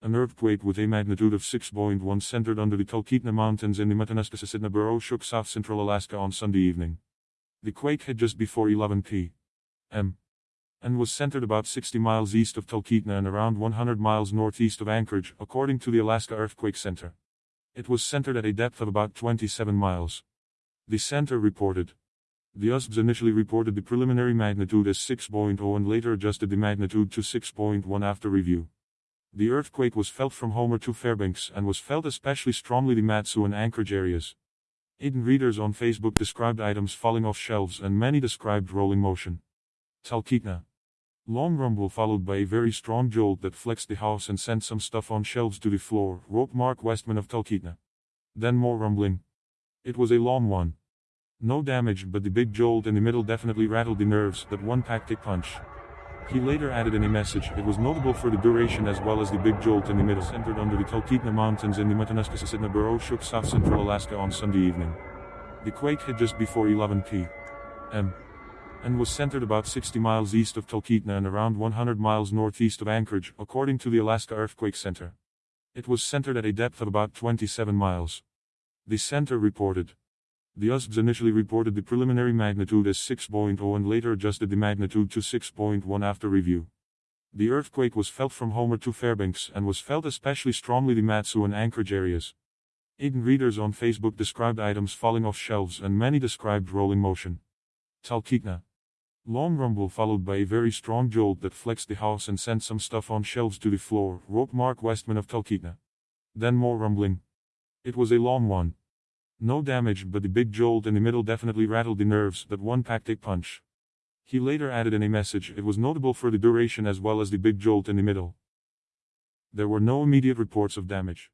An earthquake with a magnitude of 6.1 centered under the Talkeetna Mountains in the Matanuska-Susitna Borough shook south-central Alaska on Sunday evening. The quake hit just before 11 p.m. and was centered about 60 miles east of Talkeetna and around 100 miles northeast of Anchorage, according to the Alaska Earthquake Center. It was centered at a depth of about 27 miles. The center reported. The USGS initially reported the preliminary magnitude as 6.0 and later adjusted the magnitude to 6.1 after review. The earthquake was felt from Homer to Fairbanks and was felt especially strongly the Mat-Su and Anchorage areas. ADN readers on Facebook described items falling off shelves and many described rolling motion. Talkeetna. Long rumble followed by a very strong jolt that flexed the house and sent some stuff on shelves to the floor, wrote Mark Westman of Talkeetna. Then more rumbling. It was a long one. No damage but the big jolt in the middle definitely rattled the nerves, that one packed a punch. He later added in a message, it was notable for the duration as well as the big jolt in the middle centered under the Talkeetna Mountains in the Matanuska-Susitna Borough shook south-central Alaska on Sunday evening. The quake hit just before 11 p.m. and was centered about 60 miles east of Talkeetna and around 100 miles northeast of Anchorage, according to the Alaska Earthquake Center. It was centered at a depth of about 27 miles. The center reported. The USGS initially reported the preliminary magnitude as 6.0 and later adjusted the magnitude to 6.1 after review. The earthquake was felt from Homer to Fairbanks and was felt especially strongly the Mat-Su and Anchorage areas. ADN readers on Facebook described items falling off shelves and many described rolling motion. Talkeetna. Long rumble followed by a very strong jolt that flexed the house and sent some stuff on shelves to the floor, wrote Mark Westman of Talkeetna. Then more rumbling. It was a long one. No damage but the big jolt in the middle definitely rattled the nerves, that one packed a punch. He later added in a message, it was notable for the duration as well as the big jolt in the middle. There were no immediate reports of damage.